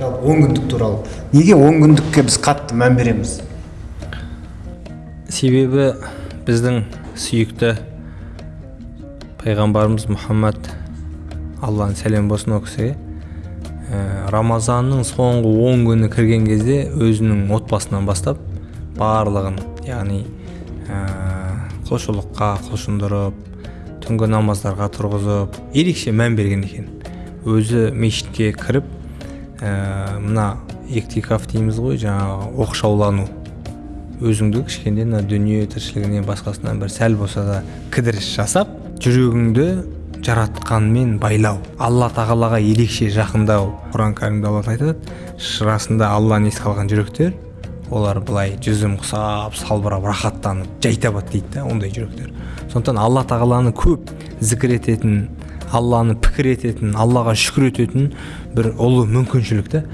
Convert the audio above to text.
жалпы он күндік туралы. Неге он күндікке біз қатты мән береміз? Себебі біздің сүйікті пайғамбарымыз мұхаммад алланың сәлем болсын ол кісіге ә, рамазанның соңғы он күні кірген кезде өзінің отбасынан бастап барлығын яғни ә, құлшылыққа құлшындырып түнгі намаздарға тұрғызып ерекше мән берген екен. Өзі мешітке кіріп ә, мына иктикаф дейміз ғой жаңағы оқшаулану. Өзіңді кішкене мына дүние тіршілігінен басқасынан бір сәл болса да кідіріс жасап жүрегіңді жаратқанмен байлау. Алла тағалаға ерекше жақындау. Құран кәрімде алла айтады расында алланы еске алған жүректер олар былай жүзім құсап салбырап рахаттанып жай табады дейді да ондай жүректер. Сондықтан алла тағаланы көп зікір ететін алланы пікір ететін аллаға шүкір ететін бір ұлы мүмкіншілік та